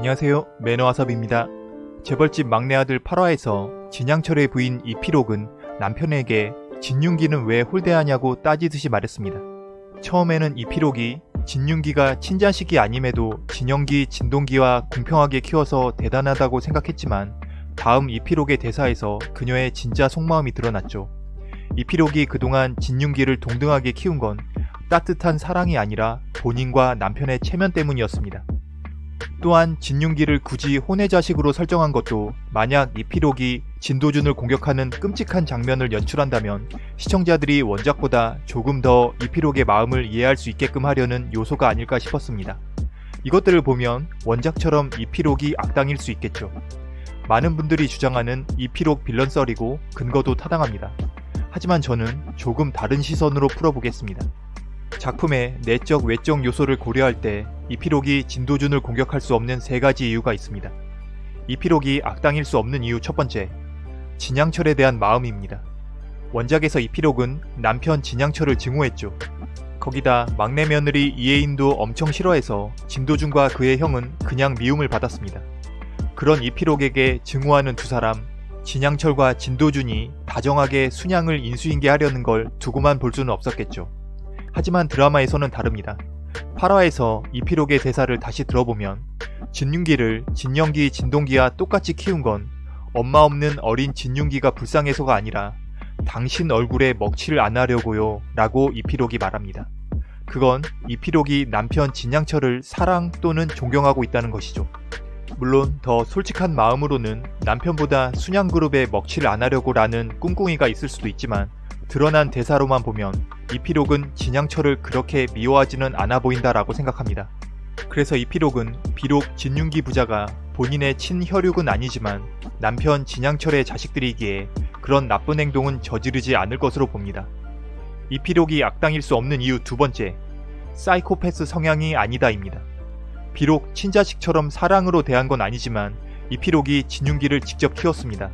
안녕하세요 매너와섭입니다. 재벌집 막내 아들 8화에서 진양철의 부인 이피록은 남편에게 진윤기는 왜 홀대하냐고 따지듯이 말했습니다. 처음에는 이피록이 진윤기가 친자식이 아님에도 진영기, 진동기와 공평하게 키워서 대단하다고 생각했지만 다음 이피록의 대사에서 그녀의 진짜 속마음이 드러났죠. 이피록이 그동안 진윤기를 동등하게 키운 건 따뜻한 사랑이 아니라 본인과 남편의 체면 때문이었습니다. 또한 진윤기를 굳이 혼의 자식으로 설정한 것도 만약 이피록이 진도준을 공격하는 끔찍한 장면을 연출한다면 시청자들이 원작보다 조금 더 이피록의 마음을 이해할 수 있게끔 하려는 요소가 아닐까 싶었습니다. 이것들을 보면 원작처럼 이피록이 악당일 수 있겠죠. 많은 분들이 주장하는 이피록 빌런 썰이고 근거도 타당합니다. 하지만 저는 조금 다른 시선으로 풀어보겠습니다. 작품의 내적 외적 요소를 고려할 때 이피록이 진도준을 공격할 수 없는 세 가지 이유가 있습니다. 이피록이 악당일 수 없는 이유 첫 번째, 진양철에 대한 마음입니다. 원작에서 이피록은 남편 진양철을 증오했죠. 거기다 막내 며느리 이혜인도 엄청 싫어해서 진도준과 그의 형은 그냥 미움을 받았습니다. 그런 이피록에게 증오하는 두 사람, 진양철과 진도준이 다정하게 순양을 인수인계하려는 걸 두고만 볼 수는 없었겠죠. 하지만 드라마에서는 다릅니다. 8화에서 이피록의 대사를 다시 들어보면 진윤기를 진영기 진동기와 똑같이 키운 건 엄마 없는 어린 진윤기가 불쌍해서가 아니라 당신 얼굴에 먹칠을 안 하려고요 라고 이피록이 말합니다. 그건 이피록이 남편 진양철을 사랑 또는 존경하고 있다는 것이죠. 물론 더 솔직한 마음으로는 남편보다 순양그룹에 먹칠을 안 하려고 라는 꿍꿍이가 있을 수도 있지만 드러난 대사로만 보면 이피록은 진양철을 그렇게 미워하지는 않아 보인다라고 생각합니다. 그래서 이피록은 비록 진윤기 부자가 본인의 친혈육은 아니지만 남편 진양철의 자식들이기에 그런 나쁜 행동은 저지르지 않을 것으로 봅니다. 이피록이 악당일 수 없는 이유 두 번째, 사이코패스 성향이 아니다입니다. 비록 친자식처럼 사랑으로 대한 건 아니지만 이피록이 진윤기를 직접 키웠습니다.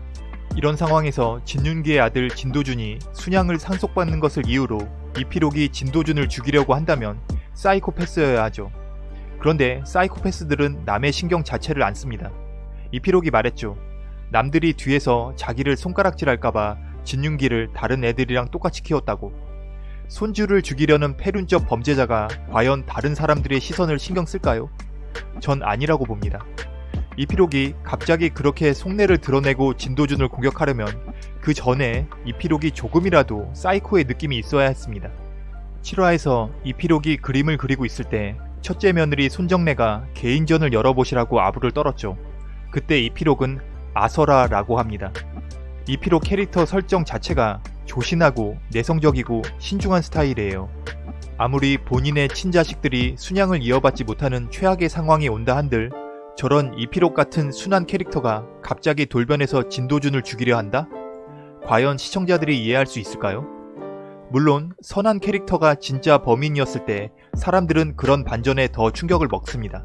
이런 상황에서 진윤기의 아들 진도준이 순양을 상속받는 것을 이유로 이피록이 진도준을 죽이려고 한다면 사이코패스여야 하죠. 그런데 사이코패스들은 남의 신경 자체를 안 씁니다. 이피록이 말했죠. 남들이 뒤에서 자기를 손가락질할까봐 진윤기를 다른 애들이랑 똑같이 키웠다고. 손주를 죽이려는 패륜적 범죄자가 과연 다른 사람들의 시선을 신경 쓸까요? 전 아니라고 봅니다. 이피록이 갑자기 그렇게 속내를 드러내고 진도준을 공격하려면 그 전에 이피록이 조금이라도 사이코의 느낌이 있어야 했습니다. 7화에서 이피록이 그림을 그리고 있을 때 첫째 며느리 손정래가 개인전을 열어보시라고 아부를 떨었죠. 그때 이피록은 아서라 라고 합니다. 이피록 캐릭터 설정 자체가 조신하고 내성적이고 신중한 스타일이에요. 아무리 본인의 친자식들이 순양을 이어받지 못하는 최악의 상황이 온다 한들 저런 이피록 같은 순한 캐릭터가 갑자기 돌변해서 진도준을 죽이려 한다? 과연 시청자들이 이해할 수 있을까요? 물론 선한 캐릭터가 진짜 범인이었을 때 사람들은 그런 반전에 더 충격을 먹습니다.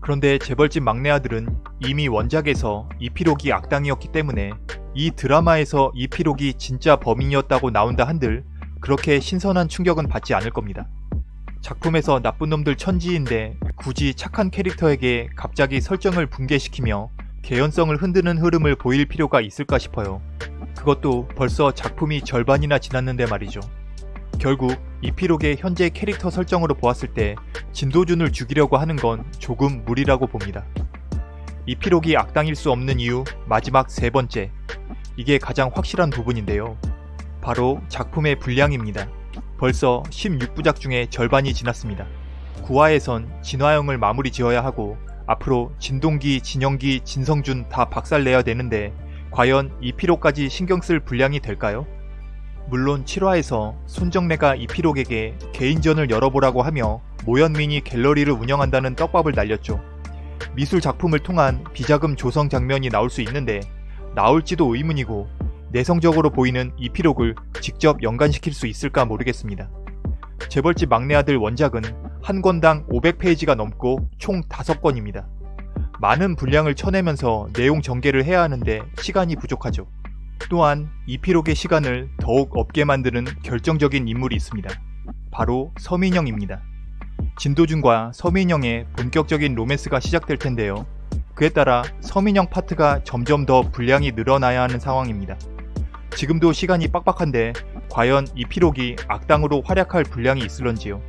그런데 재벌집 막내 아들은 이미 원작에서 이피록이 악당이었기 때문에 이 드라마에서 이피록이 진짜 범인이었다고 나온다 한들 그렇게 신선한 충격은 받지 않을 겁니다. 작품에서 나쁜 놈들 천지인데 굳이 착한 캐릭터에게 갑자기 설정을 붕괴시키며 개연성을 흔드는 흐름을 보일 필요가 있을까 싶어요. 그것도 벌써 작품이 절반이나 지났는데 말이죠. 결국 이피록의 현재 캐릭터 설정으로 보았을 때 진도준을 죽이려고 하는 건 조금 무리라고 봅니다. 이피록이 악당일 수 없는 이유 마지막 세 번째 이게 가장 확실한 부분인데요. 바로 작품의 분량입니다. 벌써 16부작 중에 절반이 지났습니다. 9화에선 진화영을 마무리 지어야 하고 앞으로 진동기, 진영기, 진성준 다 박살내야 되는데 과연 이피록까지 신경 쓸 분량이 될까요? 물론 7화에서 손정래가 이피록에게 개인전을 열어보라고 하며 모현민이 갤러리를 운영한다는 떡밥을 날렸죠. 미술 작품을 통한 비자금 조성 장면이 나올 수 있는데 나올지도 의문이고 내성적으로 보이는 이피록을 직접 연관시킬 수 있을까 모르겠습니다. 재벌집 막내 아들 원작은 한 권당 500페이지가 넘고 총 5권입니다. 많은 분량을 쳐내면서 내용 전개를 해야 하는데 시간이 부족하죠. 또한 이피록의 시간을 더욱 없게 만드는 결정적인 인물이 있습니다. 바로 서민영입니다. 진도준과 서민영의 본격적인 로맨스가 시작될 텐데요. 그에 따라 서민영 파트가 점점 더 분량이 늘어나야 하는 상황입니다. 지금도 시간이 빡빡한데 과연 이 피록이 악당으로 활약할 분량이 있을런지요.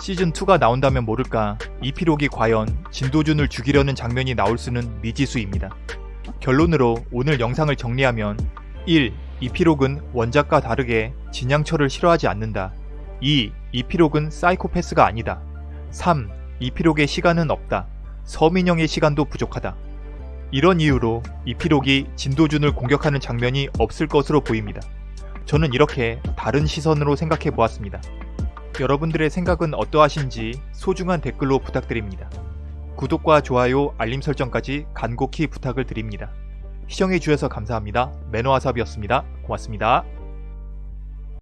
시즌2가 나온다면 모를까 이 피록이 과연 진도준을 죽이려는 장면이 나올 수는 미지수입니다. 결론으로 오늘 영상을 정리하면 1. 이 피록은 원작과 다르게 진양철을 싫어하지 않는다. 2. 이 피록은 사이코패스가 아니다. 3. 이 피록의 시간은 없다. 서민영의 시간도 부족하다. 이런 이유로 이 피록이 진도준을 공격하는 장면이 없을 것으로 보입니다. 저는 이렇게 다른 시선으로 생각해 보았습니다. 여러분들의 생각은 어떠하신지 소중한 댓글로 부탁드립니다. 구독과 좋아요, 알림 설정까지 간곡히 부탁을 드립니다. 시청해주셔서 감사합니다. 매너와삽이었습니다. 고맙습니다.